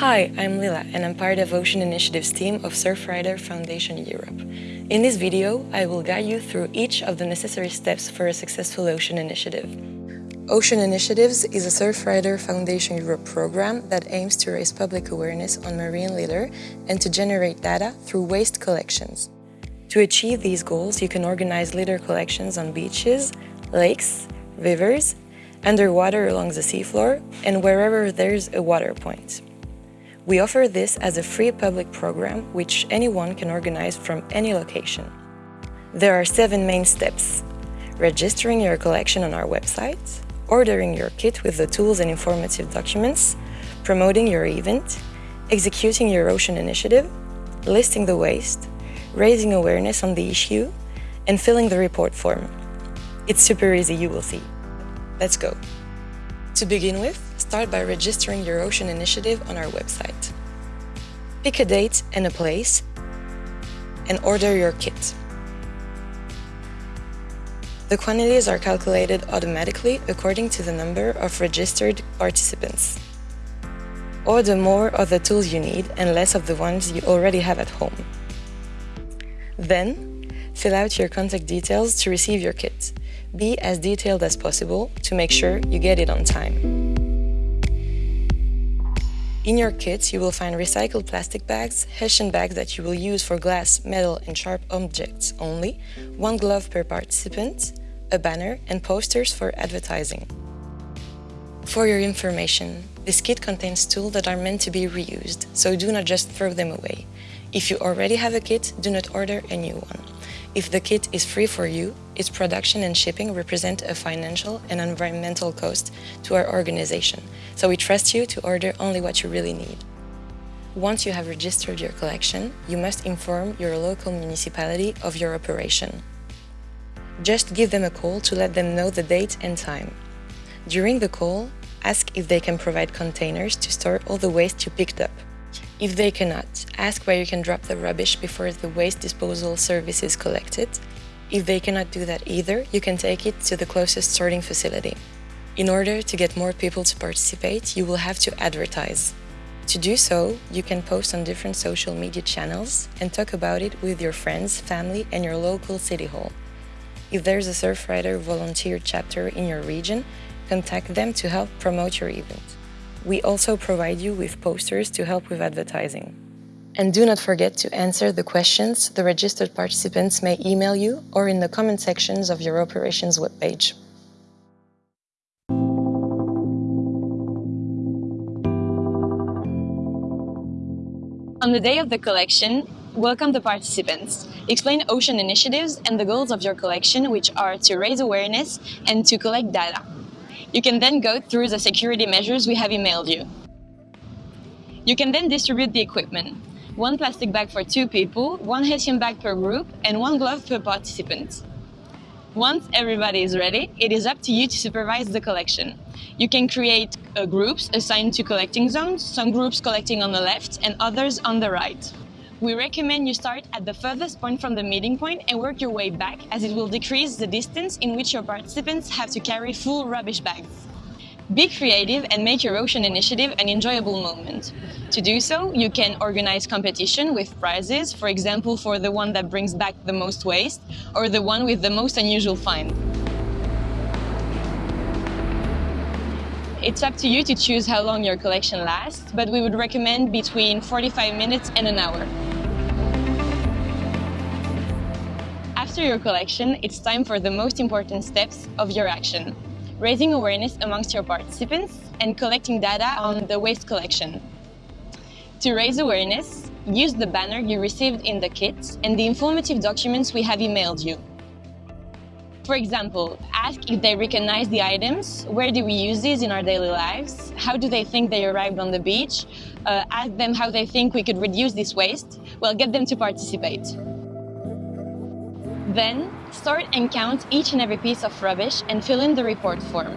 Hi, I'm Lila and I'm part of Ocean Initiative's team of Surfrider Foundation Europe. In this video, I will guide you through each of the necessary steps for a successful ocean initiative. Ocean Initiatives is a Surfrider Foundation Europe program that aims to raise public awareness on marine litter and to generate data through waste collections. To achieve these goals, you can organize litter collections on beaches, lakes, rivers, underwater along the seafloor, and wherever there's a water point. We offer this as a free public program which anyone can organize from any location. There are seven main steps. Registering your collection on our website, ordering your kit with the tools and informative documents, promoting your event, executing your ocean initiative, listing the waste, raising awareness on the issue, and filling the report form. It's super easy, you will see. Let's go. To begin with, start by registering your ocean initiative on our website. Pick a date and a place, and order your kit. The quantities are calculated automatically according to the number of registered participants. Order more of the tools you need and less of the ones you already have at home. Then, fill out your contact details to receive your kit. Be as detailed as possible to make sure you get it on time. In your kit, you will find recycled plastic bags, Hessian bags that you will use for glass, metal and sharp objects only, one glove per participant, a banner and posters for advertising. For your information, this kit contains tools that are meant to be reused, so do not just throw them away. If you already have a kit, do not order a new one. If the kit is free for you, its production and shipping represent a financial and environmental cost to our organization, so we trust you to order only what you really need. Once you have registered your collection, you must inform your local municipality of your operation. Just give them a call to let them know the date and time. During the call, ask if they can provide containers to store all the waste you picked up. If they cannot, ask where you can drop the rubbish before the waste disposal service is collected. If they cannot do that either, you can take it to the closest sorting facility. In order to get more people to participate, you will have to advertise. To do so, you can post on different social media channels and talk about it with your friends, family and your local city hall. If there's a Surfrider volunteer chapter in your region, contact them to help promote your event. We also provide you with posters to help with advertising. And do not forget to answer the questions the registered participants may email you or in the comment sections of your operations webpage. On the day of the collection, welcome the participants. Explain ocean initiatives and the goals of your collection, which are to raise awareness and to collect data. You can then go through the security measures we have emailed you. You can then distribute the equipment. One plastic bag for two people, one Hessian bag per group, and one glove per participant. Once everybody is ready, it is up to you to supervise the collection. You can create uh, groups assigned to collecting zones, some groups collecting on the left and others on the right. We recommend you start at the furthest point from the meeting point and work your way back as it will decrease the distance in which your participants have to carry full rubbish bags. Be creative and make your ocean initiative an enjoyable moment. To do so, you can organize competition with prizes, for example for the one that brings back the most waste or the one with the most unusual find. It's up to you to choose how long your collection lasts, but we would recommend between 45 minutes and an hour. After your collection, it's time for the most important steps of your action. Raising awareness amongst your participants and collecting data on the waste collection. To raise awareness, use the banner you received in the kit and the informative documents we have emailed you. For example, ask if they recognize the items, where do we use these in our daily lives, how do they think they arrived on the beach, uh, ask them how they think we could reduce this waste, well, get them to participate. Then, sort and count each and every piece of rubbish and fill in the report form.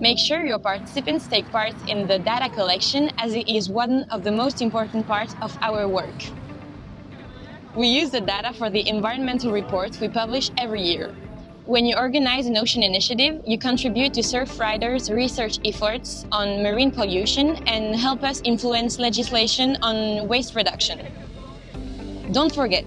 Make sure your participants take part in the data collection as it is one of the most important parts of our work. We use the data for the environmental reports we publish every year. When you organize an ocean initiative, you contribute to Surfriders' research efforts on marine pollution and help us influence legislation on waste reduction. Don't forget,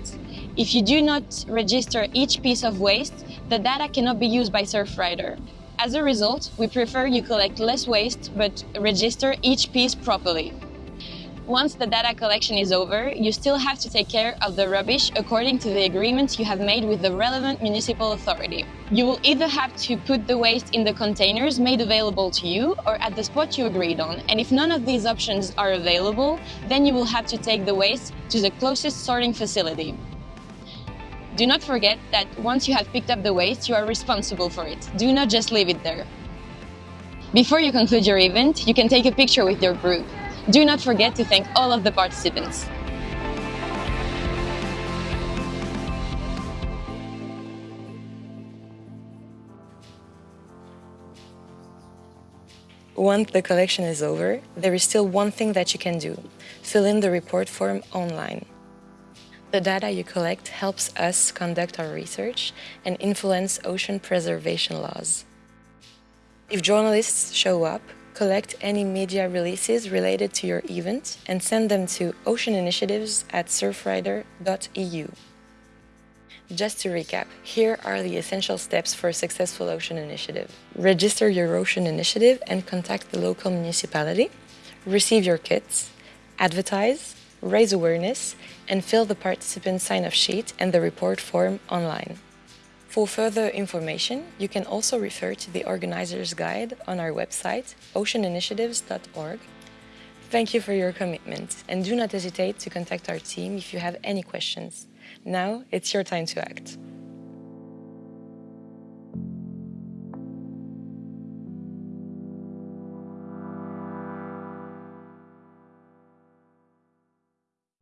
if you do not register each piece of waste, the data cannot be used by Surfrider. As a result, we prefer you collect less waste but register each piece properly. Once the data collection is over, you still have to take care of the rubbish according to the agreement you have made with the relevant municipal authority. You will either have to put the waste in the containers made available to you or at the spot you agreed on, and if none of these options are available, then you will have to take the waste to the closest sorting facility. Do not forget that once you have picked up the waste, you are responsible for it. Do not just leave it there. Before you conclude your event, you can take a picture with your group. Do not forget to thank all of the participants. Once the collection is over, there is still one thing that you can do. Fill in the report form online. The data you collect helps us conduct our research and influence ocean preservation laws. If journalists show up, collect any media releases related to your event and send them to oceaninitiatives at surfrider.eu. Just to recap, here are the essential steps for a successful ocean initiative. Register your ocean initiative and contact the local municipality. Receive your kits. Advertise, raise awareness, and fill the participant sign-off sheet and the report form online. For further information, you can also refer to the organizer's guide on our website, oceaninitiatives.org. Thank you for your commitment and do not hesitate to contact our team if you have any questions. Now it's your time to act.